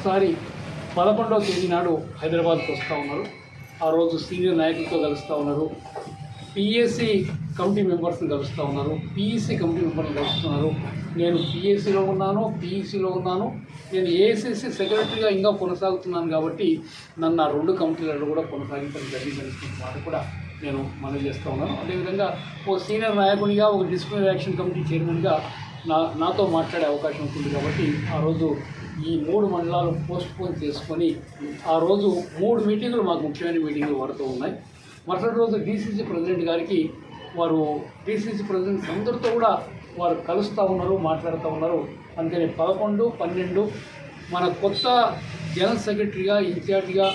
ఒకసారి పదకొండవ తేదీ నాడు హైదరాబాద్కి వస్తూ ఉన్నారు. ఆ రోజు సీనియర్ నాయకులతో కలుస్తూ ఉన్నారు. పిఎస్సి కమిటీ మెంబర్స్ని కలుస్తూ ఉన్నారు. పిఈసి కమిటీ మెంబర్ని కలుస్తున్నారు నేను పిఎస్సిలో ఉన్నాను పిఈసిలో ఉన్నాను. నేను ఏఐసిసి సెక్రటరీగా ఇంకా కొనసాగుతున్నాను కాబట్టి నన్ను ఆ రెండు కమిటీలలో కూడా కొనసాగించడం జరిగిందని వారు కూడా నేను మనవి చేస్తూ ఉన్నాను. అదేవిధంగా ఓ సీనియర్ నాయకునిగా ఒక డిసిప్లినరీ యాక్షన్ కమిటీ చైర్మన్గా నా నాతో మాట్లాడే అవకాశం ఉంటుంది కాబట్టి ఆ రోజు ఈ మూడు మండలాలు పోస్ట్ పోన్ చేసుకొని ఆ రోజు మూడు మీటింగులు మాకు ముఖ్యమైన మీటింగులు పడుతూ ఉన్నాయి. మరుసటి రోజు డీసీసీ ప్రెసిడెంట్ గారికి వారు డీసీసీ ప్రెసిడెంట్ అందరితో కూడా వారు కలుస్తూ ఉన్నారు మాట్లాడుతూ ఉన్నారు. అందుకని పదకొండు పన్నెండు మన కొత్త జనరల్ సెక్రటరీగా ఇన్ఛార్జిగా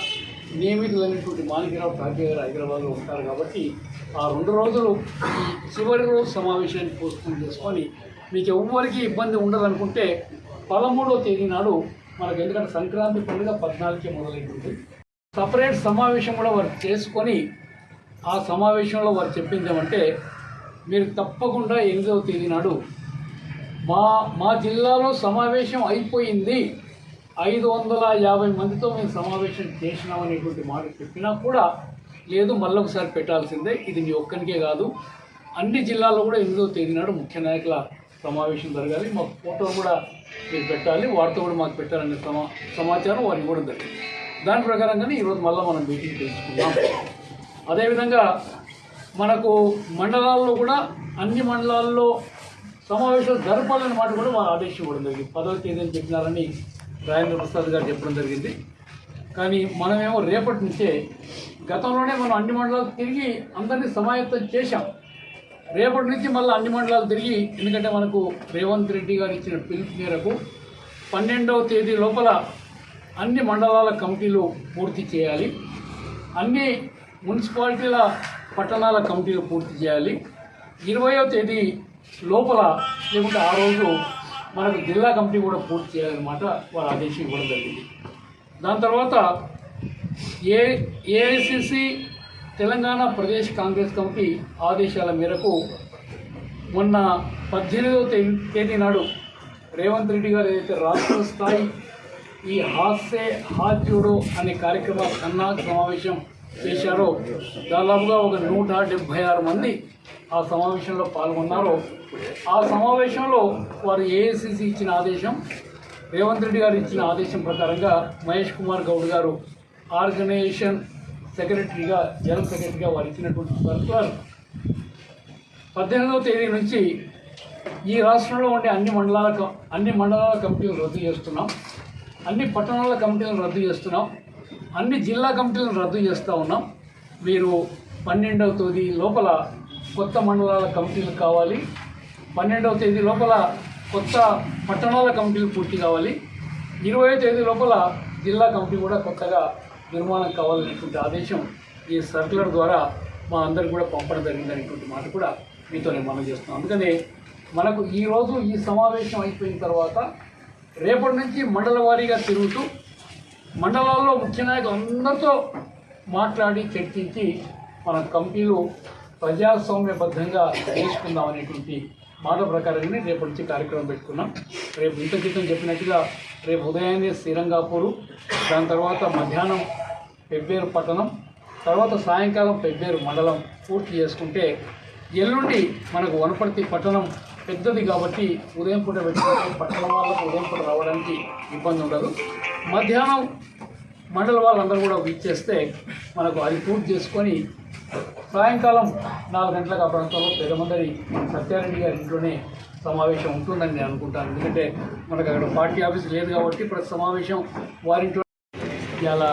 నియమితులైనటువంటి మాలికరావు ఠాకే గారు హైదరాబాద్లో ఉంటారు కాబట్టి ఆ రెండు రోజులు ఈ చివరి రోజు సమావేశాన్ని పోస్ట్పోన్ చేసుకొని మీకు ఎవ్వరికి ఇబ్బంది ఉండదనుకుంటే పదమూడవ తేదీ నాడు మనకు ఎందుకంటే సంక్రాంతి పండుగ పద్నాలుగుకే మొదలైంది. సపరేట్ సమావేశం కూడా వారు చేసుకొని ఆ సమావేశంలో వారు చెప్పింది ఏమంటే మీరు తప్పకుండా ఎనిమిదవ తేదీ నాడు మా మా జిల్లాలో సమావేశం అయిపోయింది. ఐదు వందల యాభై మందితో మేము సమావేశం చేసినామనేటువంటి మాట చెప్పినా కూడా లేదు మళ్ళొకసారి పెట్టాల్సిందే. ఇది మీ ఒక్కరికే కాదు. అన్ని జిల్లాల్లో కూడా ఎనిమిదవ తేదీ నాడు ముఖ్య నాయకుల సమావేశం జరగాలి. మాకు ఫోటో కూడా మీరు పెట్టాలి. వారితో కూడా మాకు పెట్టాలనే సమా సమాచారం వారికి ఇవ్వడం జరిగింది. దాని ప్రకారంగానే ఈరోజు మళ్ళీ మనం మీటింగ్ తెలుసుకుందాం అదేవిధంగా మనకు మండలాల్లో కూడా అన్ని మండలాల్లో సమావేశాలు జరపాలనే మాట కూడా మా ఆదేశం ఇవ్వడం జరిగింది. పదవ తేదీ అని చెప్పినారని రాజేంద్ర ప్రసాద్ గారు చెప్పడం జరిగింది. కానీ మనమేమో రేపటి నుంచే గతంలోనే మనం అన్ని మండలాలు తిరిగి అందరినీ సమాయత్తం చేశాం. రేపటి నుంచి మళ్ళీ అన్ని మండలాలు తిరిగి ఎందుకంటే మనకు రేవంత్ రెడ్డి గారు ఇచ్చిన పిలుపు మేరకు పన్నెండవ తేదీ లోపల అన్ని మండలాల కమిటీలు పూర్తి చేయాలి. అన్ని మున్సిపాలిటీల పట్టణాల కమిటీలు పూర్తి చేయాలి. ఇరవయో తేదీ లోపల లేకుంటే ఆ రోజు మనకు జిల్లా కమిటీ కూడా పూర్తి చేయాలన్నమాట వాళ్ళ ఆదేశం ఇవ్వడం జరిగింది. దాని తర్వాత A AICC Telangana Pradesh Congress committee ఆదేశాల మేరకు మొన్న పద్దెనిమిదవ తేదీ నాడు రేవంత్ రెడ్డి గారు ఏదైతే రాష్ట్ర స్థాయి ఈ హాస్సే హాత్ జోడో అనే కార్యక్రమం కన్నా సమావేశం చేశారో దాదాపుగా ఒక నూట డెబ్భై ఆరు మంది ఆ సమావేశంలో పాల్గొన్నారు ఆ సమావేశంలో వారు ఏఐసిసి ఇచ్చిన ఆదేశం రేవంత్ రెడ్డి గారు ఇచ్చిన ఆదేశం ప్రకారంగా మహేష్ కుమార్ గౌడ్ గారు ఆర్గనైజేషన్ సెక్రటరీగా జనరల్ సెక్రటరీగా వారు ఇచ్చినటువంటి సర్కులర్ పద్దెనిమిదవ తేదీ నుంచి ఈ రాష్ట్రంలో ఉండే అన్ని మండలాల క- అన్ని మండలాల కమిటీలు రద్దు చేస్తున్నాం. అన్ని పట్టణాల కమిటీలను రద్దు చేస్తున్నాం. అన్ని జిల్లా కమిటీలను రద్దు చేస్తూ ఉన్నాం. మీరు పన్నెండవ తేదీ లోపల కొత్త మండలాల కమిటీలు కావాలి. పన్నెండవ తేదీ లోపల కొత్త పట్టణాల కమిటీలు పూర్తి కావాలి. ఇరవై తేదీ లోపల జిల్లా కమిటీ కూడా కొత్తగా నిర్మాణం కావాలనేటువంటి ఆదేశం ఈ సర్కులర్ ద్వారా మా అందరికి కూడా పంపడం జరిగిందనేటువంటి మాట కూడా మీతో నేను మనం చేస్తున్నాను అందుకని మనకు ఈరోజు ఈ సమావేశం అయిపోయిన తర్వాత రేపటి నుంచి మండల వారీగా తిరుగుతూ మండలాల్లో ముఖ్య నాయకులు అందరితో మాట్లాడి చర్చించి మన కంపెనీలు ప్రజాస్వామ్యబద్ధంగా చేసుకుందాం అనేటువంటి మాట ప్రకారంగానే రేపటి నుంచి కార్యక్రమం పెట్టుకున్నాం. రేపు ఇంత క్రితం చెప్పినట్టుగా రేపు ఉదయాన్నే శ్రీరంగాపూరు దాని తర్వాత మధ్యాహ్నం పెబ్బేరు పట్టణం తర్వాత సాయంకాలం పెబ్బేరు మండలం పూర్తి చేసుకుంటే ఎల్లుండి మనకు వనపర్తి పట్టణం పెద్దది కాబట్టి ఉదయం పూట పెట్టుకుంటే పట్టణం వాళ్ళకు ఉదయం పూట రావడానికి ఇబ్బంది ఉండదు. మధ్యాహ్నం మండల వాళ్ళందరూ కూడా విచ్చేస్తే మనకు అది పూర్తి చేసుకొని సాయంకాలం నాలుగు గంటలకు ఆ ప్రాంతంలో పెద్దమందరి సత్యారెడ్డి గారి ఇంట్లోనే సమావేశం ఉంటుందని నేను అనుకుంటాను. ఎందుకంటే మనకు అక్కడ పార్టీ ఆఫీస్ లేదు కాబట్టి ప్రతి సమావేశం వారింట్లో ఇలా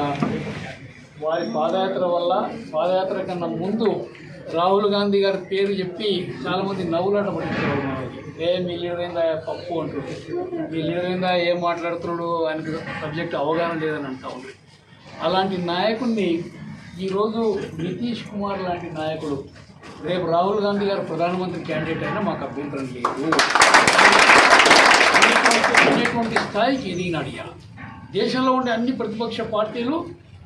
వారి పాదయాత్ర వల్ల పాదయాత్ర కన్నా ముందు రాహుల్ గాంధీ గారి పేరు చెప్పి చాలామంది నవ్వులాట పట్టించేవారు మనకి ఏ మీ లీడర్ ఏందా పప్పు? అంటారు మీ లీడర్ ఏందా ఏం మాట్లాడుతున్నాడు? ఆయనకు సబ్జెక్ట్ అవగాహన లేదని అంటా ఉంది అలాంటి నాయకుడిని ఈరోజు నితీష్ కుమార్ లాంటి నాయకుడు రేపు రాహుల్ గాంధీ గారు ప్రధానమంత్రి క్యాండిడేట్ అయినా మాకు అభ్యంతరం లేదు. అనేటువంటి స్థాయికి ఎదిగినాడు ఇలా దేశంలో ఉండే అన్ని ప్రతిపక్ష పార్టీలు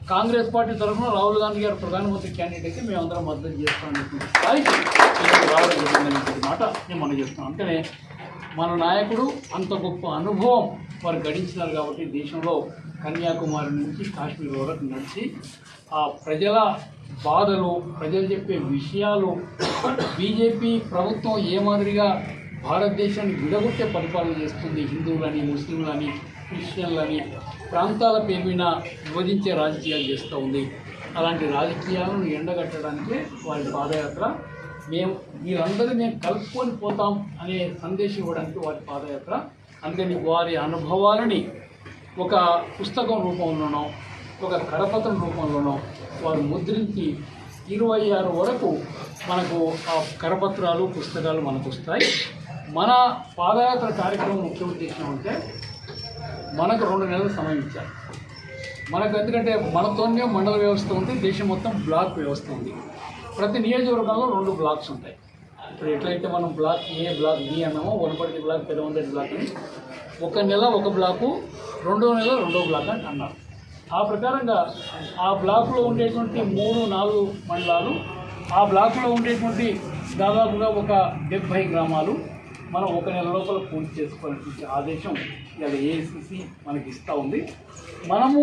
కాంగ్రెస్ పార్టీ తరఫున రాహుల్ గాంధీ గారు ప్రధానమంత్రి క్యాండిడేట్ అయితే మేమందరం మద్దతు చేస్తామనేటువంటి స్థాయికి రావడం జరిగిందనేటువంటి మాట నేను మనం చేస్తున్నాం అంటేనే మన నాయకుడు అంత గొప్ప అనుభవం వారు గడించినారు కాబట్టి దేశంలో కన్యాకుమారి నుంచి కాశ్మీర్ వరకు నడిచి ఆ ప్రజల బాధలు ప్రజలు చెప్పే విషయాలు బీజేపీ ప్రభుత్వం ఏ మాదిరిగా భారతదేశాన్ని విడగొట్టే పరిపాలన చేస్తుంది? హిందువులని ముస్లింలని క్రిస్టియన్లని ప్రాంతాల పేరు మీద విభజించే రాజకీయాలు చేస్తూ ఉంది. అలాంటి రాజకీయాలను ఎండగట్టడానికి వారి పాదయాత్ర మేము వీరందరూ మేము కలుపుకొని పోతాం అనే సందేశం ఇవ్వడానికి వారి పాదయాత్ర. అందుకని వారి అనుభవాలని ఒక పుస్తకం రూపంలోనో ఒక కరపత్రం రూపంలోనో వారు ముద్రించి ఇరవై ఆరు వరకు మనకు ఆ కరపత్రాలు పుస్తకాలు మనకు వస్తాయి. మన పాదయాత్ర కార్యక్రమం ముఖ్య ఉద్దేశం అంటే మనకు రెండు నెలలు సమయం ఇచ్చారు. మనకు ఎందుకంటే మనతోనే మండల వ్యవస్థ ఉంది దేశం మొత్తం బ్లాక్ వ్యవస్థ ఉంది. ప్రతి నియోజకవర్గంలో రెండు బ్లాక్స్ ఉంటాయి. ఇప్పుడు ఎట్లయితే మనం బ్లాక్ ఏ బ్లాక్ బి అన్నామో వనపర్తి బ్లాక్ పెదవందటి బ్లాక్ అని ఒక నెల ఒక బ్లాకు రెండో నెల రెండో బ్లాక్ అని అన్నారు. ఆ ప్రకారంగా ఆ బ్లాక్లో ఉండేటువంటి మూడు నాలుగు మండలాలు ఆ బ్లాక్లో ఉండేటువంటి దాదాపుగా ఒక డెబ్భై గ్రామాలు మనం ఒక నెల లోపల పూర్తి చేసుకోవాలనేటువంటి ఆదేశం ఇలా ఏఐసిసి మనకి ఇస్తూ ఉంది. మనము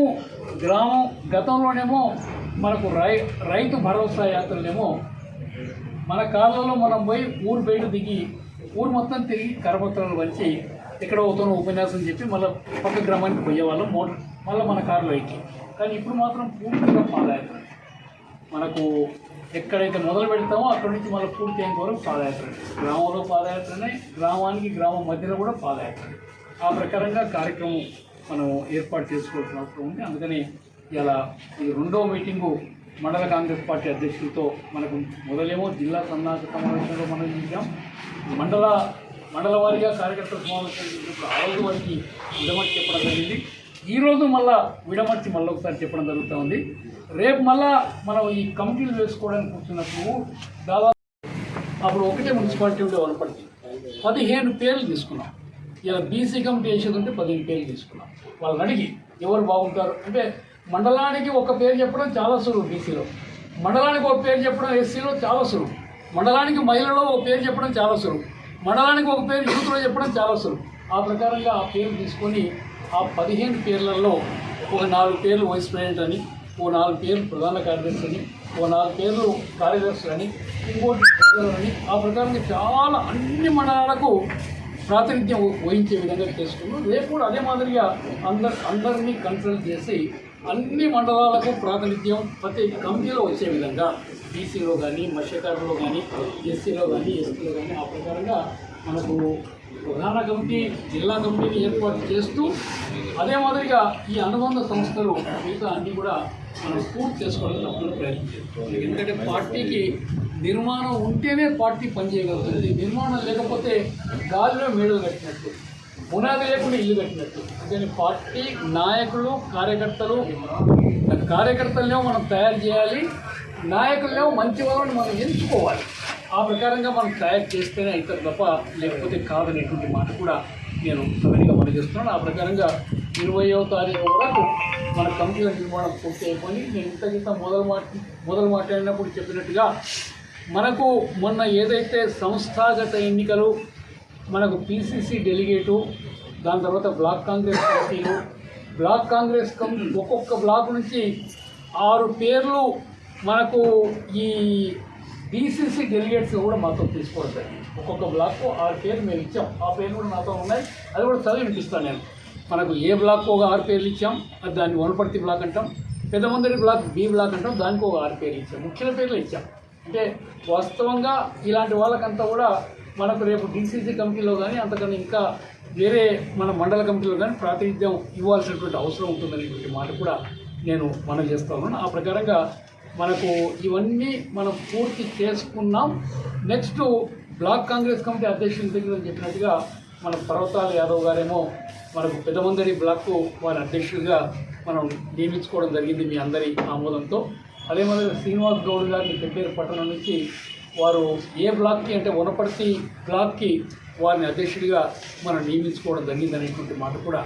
గ్రామం గతంలోనేమో మనకు రై రైతు భరోసా యాత్రలేమో మన కాలంలో మనం పోయి ఊరు బయట దిగి ఊరు మొత్తం తిరిగి కరపత్రాలు వచ్చి ఎక్కడ అవుతానో ఉపన్యాసం చెప్పి మళ్ళీ పక్క గ్రామానికి పోయేవాళ్ళం మోటార్ మళ్ళీ మన కారులో ఎక్కి. కానీ ఇప్పుడు మాత్రం పూర్తిగా పాదయాత్ర. మనకు ఎక్కడైతే మొదలు పెడతామో అక్కడి నుంచి మళ్ళీ పూర్తి అయ్యేంత వరకు పాదయాత్ర. గ్రామంలో పాదయాత్రనే గ్రామానికి గ్రామం మధ్యలో కూడా పాదయాత్ర. ఆ ప్రకారంగా కార్యక్రమం మనం ఏర్పాటు చేసుకోవాల్సిన అవసరం ఉంది. అందుకని ఇలా ఈ రెండో మీటింగు మండల కాంగ్రెస్ పార్టీ అధ్యక్షులతో మనకు మొదలేమో జిల్లా సన్నాహక సమావేశంలో మనం చూసాం మండల మండల వారీగా కార్యకర్తల సమావేశం చేసినప్పుడు ఆ రోజు వారికి విడమర్చి చెప్పడం జరిగింది. ఈరోజు మళ్ళా విడమర్చి మళ్ళీ ఒకసారి చెప్పడం జరుగుతూ ఉంది. రేపు మళ్ళా మనం ఈ కమిటీలు వేసుకోవడానికి కూర్చున్నప్పుడు దాదాపు అప్పుడు ఒకటే మున్సిపాలిటీ ఉండే వనపర్తి పదిహేను పేర్లు తీసుకున్నాం. ఇలా బీసీ కమిటీ వేసేది ఉంటే పదిహేను పేర్లు తీసుకున్నాం. వాళ్ళని అడిగి ఎవరు బాగుంటారు? అంటే మండలానికి ఒక పేరు చెప్పడం చాలా సులువు బీసీలో. మండలానికి ఒక పేరు చెప్పడం ఎస్సీలో చాలా సులువు. మండలానికి మహిళలో ఒక పేరు చెప్పడం చాలా సులువు. మండలానికి ఒక పేరు యూత్లో చెప్పడం చాలా సులభం ఆ ప్రకారంగా ఆ పేరు తీసుకొని ఆ పదిహేను పేర్లలో ఒక నాలుగు పేర్లు వైస్ ప్రెసిడెంట్ అని ఓ నాలుగు పేర్లు ప్రధాన కార్యదర్శి అని ఓ నాలుగు పేర్లు కార్యదర్శులని ఇంకోటి అని ఆ ప్రకారంగా చాలా అన్ని మండలాలకు ప్రాతినిధ్యం వహించే విధంగా చేసుకున్నాం రేపు కూడా అదే మాదిరిగా అందరు అందరినీ కన్సల్ట్ చేసి అన్ని మండలాలకు ప్రాతినిధ్యం ప్రతి కమిటీలో వచ్చే విధంగా బీసీలో కానీ మత్స్యకారులు కానీ ఎస్సీలో కానీ ఎస్టీలో కానీ ఆ ప్రకారంగా మనకు ప్రధాన కమిటీ జిల్లా కమిటీని ఏర్పాటు చేస్తూ అదే మాదిరిగా ఈ అనుబంధ సంస్థలు మిగతా అన్నీ కూడా మనం పూర్తి చేసుకోవడానికి తప్పకుండా ప్రయత్నం ఎందుకంటే పార్టీకి నిర్మాణం ఉంటేనే పార్టీ పనిచేయగలుగుతుంది. నిర్మాణం లేకపోతే గాలిలో మేడలు కట్టినట్టు. పునాది లేకుండా ఇల్లు కట్టినట్టు. అంటే పార్టీ నాయకులు కార్యకర్తలు కార్యకర్తలనేమో మనం తయారు చేయాలి నాయకులనేమో మంచి వాళ్ళని మనం ఎంచుకోవాలి. ఆ ప్రకారంగా మనం తయారు చేస్తేనే అవుతారు తప్ప లేకపోతే కాదనేటువంటి మాట కూడా నేను సవినిగా మనం చేస్తున్నాను ఆ ప్రకారంగా ఇరవయో తారీఖు వరకు మన కమిటీల నిర్మాణం పూర్తి అయిపోయి నేను ఇంత మొదలు మాట మొదలు మాట్లాడినప్పుడు చెప్పినట్టుగా మనకు మొన్న ఏదైతే సంస్థాగత ఎన్నికలు మనకు పిసిసి డెలిగేటు దాని తర్వాత బ్లాక్ కాంగ్రెస్ కమిటీలు బ్లాక్ కాంగ్రెస్ కమిటీ ఒక్కొక్క బ్లాక్ నుంచి ఆరు పేర్లు మనకు ఈ బీసీసీ డెలిగేట్స్ కూడా మాతో తీసుకోవడం ఒక్కొక్క బ్లాక్కు ఆరు పేర్లు మేము ఇచ్చాం. ఆ పేర్లు కూడా నాతో ఉన్నాయి. అది కూడా చదివి వినిపిస్తాను నేను. మనకు ఏ బ్లాక్ ఒక ఆరు పేర్లు ఇచ్చాం అది దాన్ని వనపర్తి బ్లాక్ అంటాం. పెద్దమందరి బ్లాక్ బి బ్లాక్ అంటాం దానికి ఒక ఆరు పేర్లు ఇచ్చాం. ముఖ్య పేర్లు ఇచ్చాం. అంటే వాస్తవంగా ఇలాంటి వాళ్ళకంతా కూడా మనకు రేపు డీసీసీ కమిటీలో కానీ అంతకన్నా ఇంకా వేరే మన మండల కమిటీలో కానీ ప్రాతినిధ్యం ఇవ్వాల్సినటువంటి అవసరం ఉంటుందనేటువంటి మాట కూడా నేను మనం చేస్తాను ఆ ప్రకారంగా మనకు ఇవన్నీ మనం పూర్తి చేసుకున్నాం. నెక్స్ట్ బ్లాక్ కాంగ్రెస్ కమిటీ అధ్యక్షుల దగ్గర చెప్పినట్టుగా మన పర్వతాల యాదవ్ గారేమో మనకు పెద్దమందరి బ్లాక్ వారి అధ్యక్షుడిగా మనం నియమించుకోవడం జరిగింది మీ అందరి ఆమోదంతో. అదే మాదిరిగా శ్రీనివాస్ గౌడ్ గారిని పెబ్బేరు పట్టణం నుంచి వారు ఏ బ్లాక్కి అంటే వనపర్తి బ్లాక్కి వారిని అధ్యక్షుడిగా మనం నియమించుకోవడం జరిగిందనేటువంటి మాట కూడా